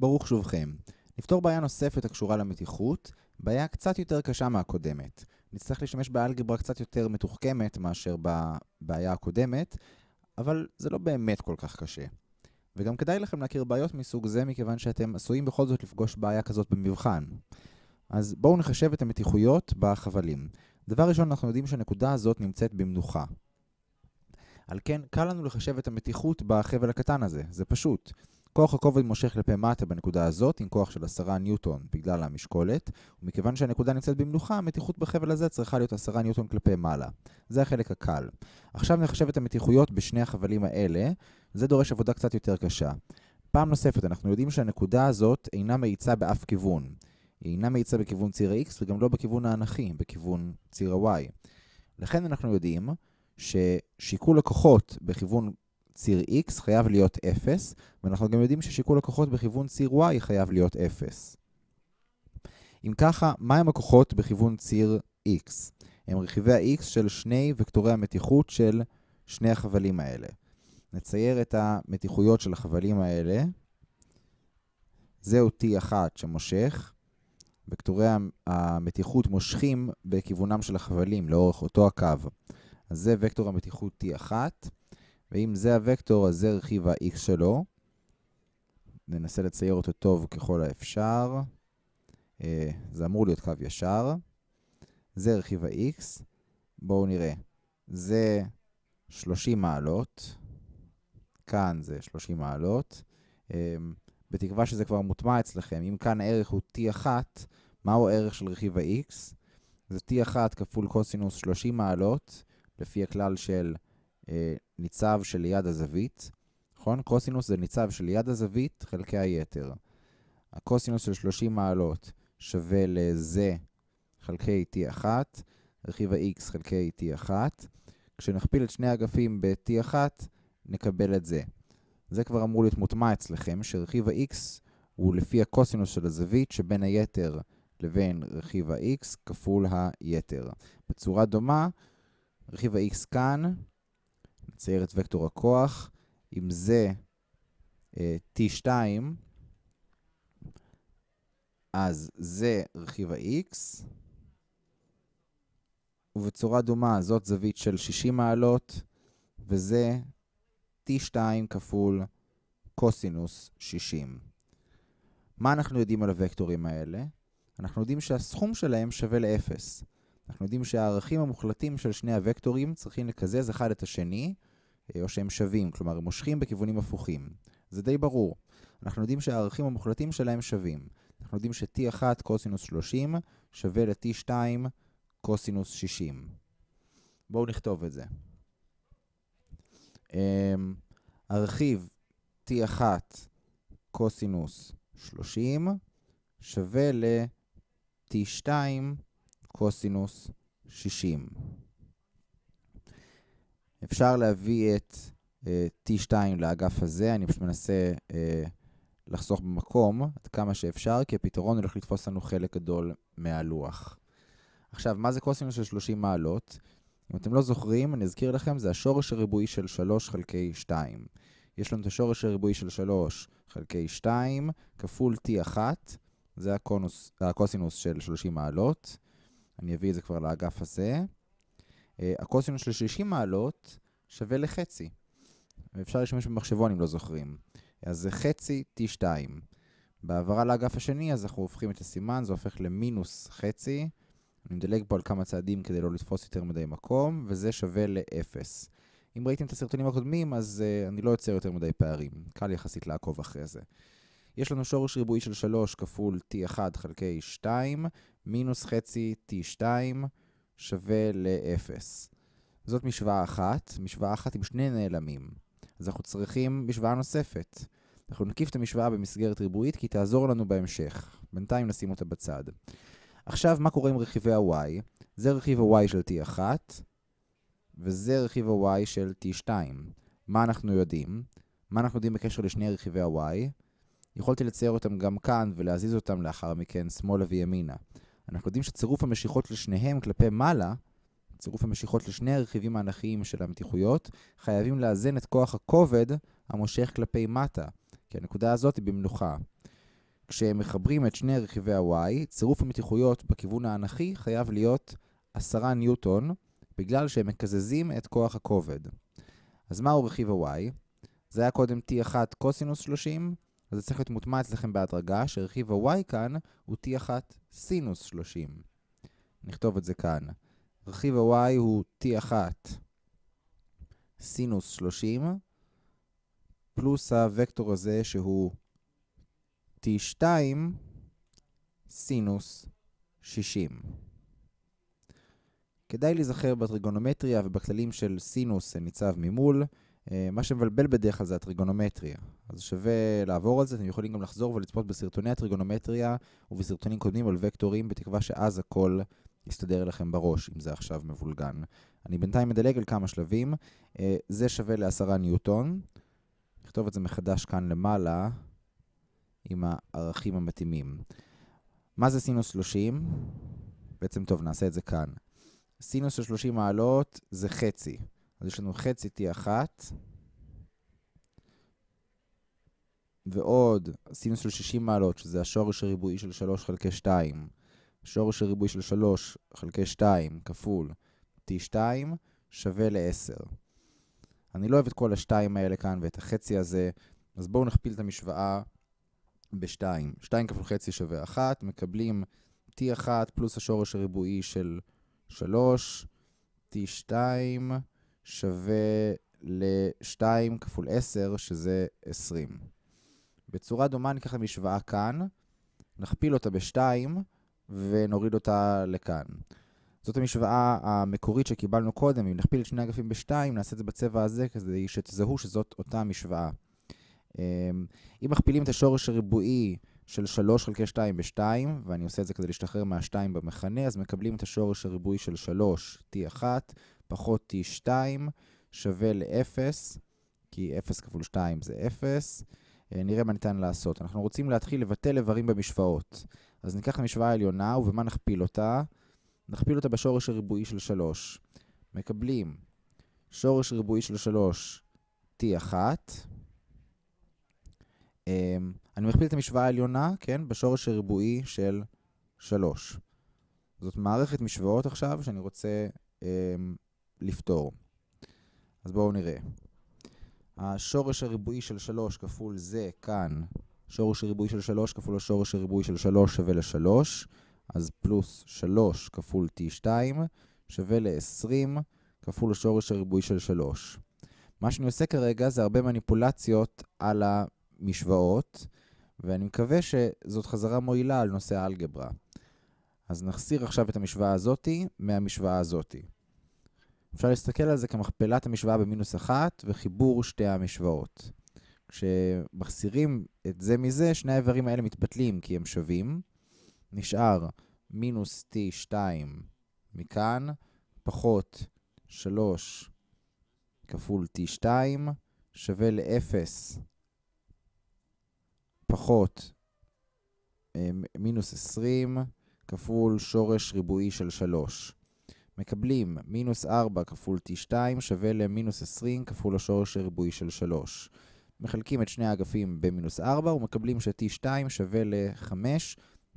ברוך שובכם. נפתור בעיה נוספת הקשורה למתיחות, בעיה קצת יותר קשה מהקודמת. נצטרך להשתמש באלגברה קצת יותר מתוחכמת מאשר בבעיה הקודמת, אבל זה לא באמת כל כך קשה. וגם כדאי לכם להכיר בעיות מסוג זה, מכיוון שאתם עשויים בכל זאת לפגוש בעיה כזאת במבחן. אז בואו נחשב את המתיחויות בחבלים. דבר ראשון, אנחנו יודעים שהנקודה הזאת נמצאת במנוחה. על כן, קל לנו לחשב את המתיחות בחבל הקטן הזה, זה פשוט. כוח הכובד מושך כלפי מטה בנקודה הזאת עם כוח של 10 ניוטון בגלל המשקולת, ומכיוון שהנקודה נמצאת במנוחה, המתיחות בחבל הזה צריכה להיות 10 ניוטון כלפי מעלה. זה החלק הקל. עכשיו נחשב את המתיחויות בשני החבלים האלה, זה דורש עבודה קצת יותר קשה. פעם נוספת, אנחנו יודעים שהנקודה הזאת אינה מאיצה באף כיוון. היא אינה מאיצה בכיוון ציר ה-x וגם לא בכיוון האנכי, בכיוון ציר ה-y. לכן אנחנו יודעים ששיקול הכוחות בכיוון ציר x חייב להיות 0, ואנחנו גם יודעים ששיקול הכוחות בכיוון ציר y חייב להיות 0. אם ככה, מהם הכוחות בכיוון ציר x? הם רכיבי ה-x של שני וקטורי המתיחות של שני החבלים האלה. נצייר את המתיחויות של החבלים האלה. זהו T1 שמושך. וקטורי המתיחות מושכים בכיוונם של החבלים לאורך אותו הקו. אז זה וקטור המתיחות T1, ואם זה הוקטור, אז זה רכיב ה-x שלו. ננסה לצייר אותו טוב ככל האפשר. אה, זה אמור להיות קו ישר. זה רכיב ה-x. בואו נראה. זה 30 מעלות. כאן זה 30 מעלות. אה, בתקווה שזה כבר מוטמע אצלכם. אם כאן הערך הוא t1, מהו הערך של רכיב ה-x? זה t1 כפול קוסינוס 30 מעלות, לפי הכלל של ניצב שליד הזווית. נכון? קוסינוס זה ניצב שליד הזווית חלקי היתר. הקוסינוס של 30 מעלות שווה לזה חלקי t1, רכיב ה-x חלקי t1. כשנכפיל את שני אגפים ב-t1, נקבל את זה. זה כבר אמור להיות מוטמע אצלכם, שרכיב ה-x הוא לפי הקוסינוס של הזווית שבין היתר לבין רכיב ה-x כפול היתר. בצורה דומה, רכיב ה-x כאן, נצייר את וקטור הכוח, אם זה אה, t2, אז זה רכיב ה-x, ובצורה דומה זאת זווית של 60 מעלות, וזה t2 כפול קוסינוס 60. מה אנחנו יודעים על הוקטורים האלה? אנחנו יודעים שהסכום שלהם שווה ל-0. אנחנו יודעים שהערכים המוחלטים של שני הוקטורים צריכים לקזז אחד את השני, או שהם שווים, כלומר הם מושכים בכיוונים הפוכים. זה די ברור. אנחנו יודעים שהערכים המוחלטים שלהם שווים. אנחנו יודעים ש-t1 קוסינוס 30 שווה ל-t2 קוסינוס 60. בואו נכתוב את זה. Um, הרכיב t1 קוסינוס 30 שווה ל-t2 קוסינוס 60. אפשר להביא את uh, t2 לאגף הזה, אני פשוט מנסה uh, לחסוך במקום עד כמה שאפשר, כי הפתרון הולך לתפוס לנו חלק גדול מהלוח. עכשיו, מה זה קוסינוס של 30 מעלות? אם אתם לא זוכרים, אני אזכיר לכם, זה השורש הריבועי של 3 חלקי 2. יש לנו את השורש הריבועי של 3 חלקי 2 כפול t1, זה הקוסינוס של 30 מעלות. אני אביא את זה כבר לאגף הזה. Uh, הקוסינוס של 60 מעלות שווה לחצי. ואפשר להשתמש במחשבון אם לא זוכרים. אז זה חצי t2. בהעברה לאגף השני, אז אנחנו הופכים את הסימן, זה הופך למינוס חצי. אני מדלג פה על כמה צעדים כדי לא לתפוס יותר מדי מקום, וזה שווה ל-0. אם ראיתם את הסרטונים הקודמים, אז uh, אני לא יוצר יותר מדי פערים. קל יחסית לעקוב אחרי זה. יש לנו שורש ריבועי של 3 כפול t1 חלקי 2, מינוס חצי t2 שווה ל-0. זאת משוואה אחת, משוואה אחת עם שני נעלמים. אז אנחנו צריכים משוואה נוספת. אנחנו נקיף את המשוואה במסגרת ריבועית כי היא תעזור לנו בהמשך. בינתיים נשים אותה בצד. עכשיו, מה קורה עם רכיבי ה-y? זה רכיב ה-y של t1, וזה רכיב ה-y של t2. מה אנחנו יודעים? מה אנחנו יודעים בקשר לשני רכיבי ה-y? יכולתי לצייר אותם גם כאן ולהזיז אותם לאחר מכן שמאלה וימינה. אנחנו יודעים שצירוף המשיכות לשניהם כלפי מעלה, צירוף המשיכות לשני הרכיבים האנכיים של המתיחויות, חייבים לאזן את כוח הכובד המושך כלפי מטה, כי הנקודה הזאת היא במנוחה. כשמחברים את שני רכיבי ה-y, צירוף המתיחויות בכיוון האנכי חייב להיות 10 ניוטון, בגלל שהם מקזזים את כוח הכובד. אז מהו רכיב ה-y? זה היה קודם t1 קוסינוס 30, אז זה צריך להיות מוטמע אצלכם בהדרגה, שרכיב ה-y כאן הוא t1 סינוס 30. נכתוב את זה כאן. רכיב ה-y הוא t1 סינוס 30, פלוס הוקטור הזה שהוא t2 סינוס 60. כדאי להיזכר בטריגונומטריה ובכללים של סינוס ניצב ממול. אה, מה שמבלבל בדרך כלל זה הטריגונומטריה. אז שווה לעבור על זה, אתם יכולים גם לחזור ולצפות בסרטוני הטריגונומטריה ובסרטונים קודמים על וקטורים, בתקווה שאז הכל יסתדר לכם בראש, אם זה עכשיו מבולגן. אני בינתיים מדלג על כמה שלבים. אה, זה שווה לעשרה ניוטון. נכתוב את זה מחדש כאן למעלה, עם הערכים המתאימים. מה זה סינוס 30? בעצם טוב, נעשה את זה כאן. סינוס של 30 מעלות זה חצי. אז יש לנו חצי t1, ועוד סינוס של 60 מעלות, שזה השורש הריבועי של 3 חלקי 2. שורש הריבועי של 3 חלקי 2 כפול t2 שווה ל-10. אני לא אוהב את כל השתיים האלה כאן ואת החצי הזה, אז בואו נכפיל את המשוואה ב-2. 2 כפול חצי שווה 1, מקבלים t1 פלוס השורש הריבועי של 3, t2 שווה ל-2 כפול 10, שזה 20. בצורה דומה ניקח המשוואה כאן, נכפיל אותה ב-2 ונוריד אותה לכאן. זאת המשוואה המקורית שקיבלנו קודם, אם נכפיל את שני אגפים ב-2, נעשה את זה בצבע הזה כדי שתזהו שזאת אותה משוואה. אמ, אם מכפילים את השורש הריבועי של 3 חלקי 2 ב-2, ואני עושה את זה כדי להשתחרר מה-2 במכנה, אז מקבלים את השורש הריבועי של 3, t1, פחות t2, שווה ל-0, כי 0 כפול 2 זה 0. אה, נראה מה ניתן לעשות. אנחנו רוצים להתחיל לבטל איברים במשוואות. אז ניקח המשוואה העליונה, ובמה נכפיל אותה? נכפיל אותה בשורש הריבועי של 3. מקבלים שורש ריבועי של 3, t1. אמ, אני מכפיל את המשוואה העליונה, כן, בשורש הריבועי של 3. זאת מערכת משוואות עכשיו שאני רוצה אמ, לפתור. אז בואו נראה. השורש הריבועי של 3 כפול זה כאן, שורש הריבועי של 3 כפול השורש הריבועי של 3 שווה ל-3, אז פלוס 3 כפול t2 שווה ל-20 כפול השורש הריבועי של 3. מה שאני עושה כרגע זה הרבה מניפולציות על המשוואות, ואני מקווה שזאת חזרה מועילה על נושא האלגברה. אז נחסיר עכשיו את המשוואה הזאתי מהמשוואה הזאתי. אפשר להסתכל על זה כמכפלת המשוואה במינוס אחת וחיבור שתי המשוואות. כשמחסירים את זה מזה, שני האיברים האלה מתבטלים כי הם שווים. נשאר מינוס t2 מכאן, פחות 3 כפול t2 שווה ל-0 פחות אה, מינוס 20 כפול שורש ריבועי של 3. מקבלים מינוס 4 כפול t2 שווה למינוס 20 כפול השורש הריבועי של 3. מחלקים את שני האגפים במינוס 4 ומקבלים ש-t2 שווה ל-5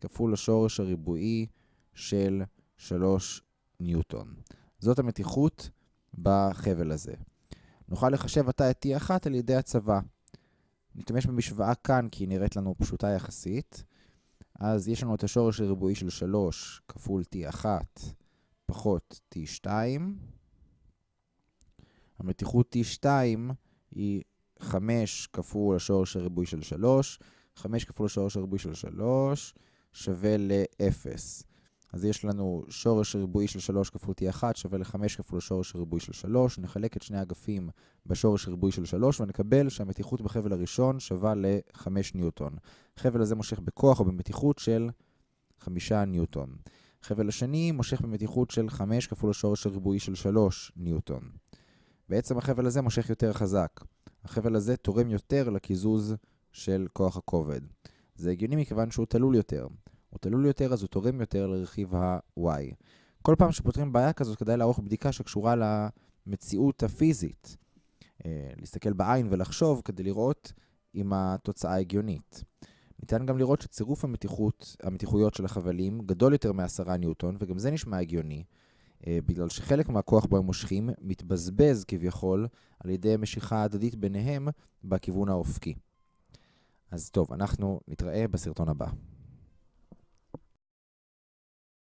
כפול השורש הריבועי של 3 ניוטון. זאת המתיחות בחבל הזה. נוכל לחשב עתה את t1 על ידי הצבה. נשתמש במשוואה כאן כי היא נראית לנו פשוטה יחסית. אז יש לנו את השורש הריבועי של 3 כפול t1 פחות t2. המתיחות t2 היא 5 כפול השורש הריבועי של 3. 5 כפול השורש הריבועי של 3 שווה ל-0. אז יש לנו שורש ריבועי של 3 כפול t1 שווה ל-5 כפול השורש הריבועי של 3. נחלק את שני אגפים בשורש הריבועי של 3 ונקבל שהמתיחות בחבל הראשון שווה ל-5 ניוטון. החבל הזה מושך בכוח או במתיחות של 5 ניוטון. החבל השני מושך במתיחות של 5 כפול השורש הריבועי של 3 ניוטון. בעצם החבל הזה מושך יותר חזק. החבל הזה תורם יותר לקיזוז של כוח הכובד. זה הגיוני מכיוון שהוא תלול יותר. הוא תלול יותר אז הוא תורם יותר לרכיב ה-y. כל פעם שפותרים בעיה כזאת כדאי לערוך בדיקה שקשורה למציאות הפיזית. אה, להסתכל בעין ולחשוב כדי לראות אם התוצאה הגיונית. ניתן גם לראות שצירוף המתיחות, המתיחויות של החבלים גדול יותר מעשרה ניוטון, וגם זה נשמע הגיוני, אה, בגלל שחלק מהכוח בו הם מושכים מתבזבז כביכול על ידי משיכה הדדית ביניהם בכיוון האופקי. אז טוב, אנחנו נתראה בסרטון הבא.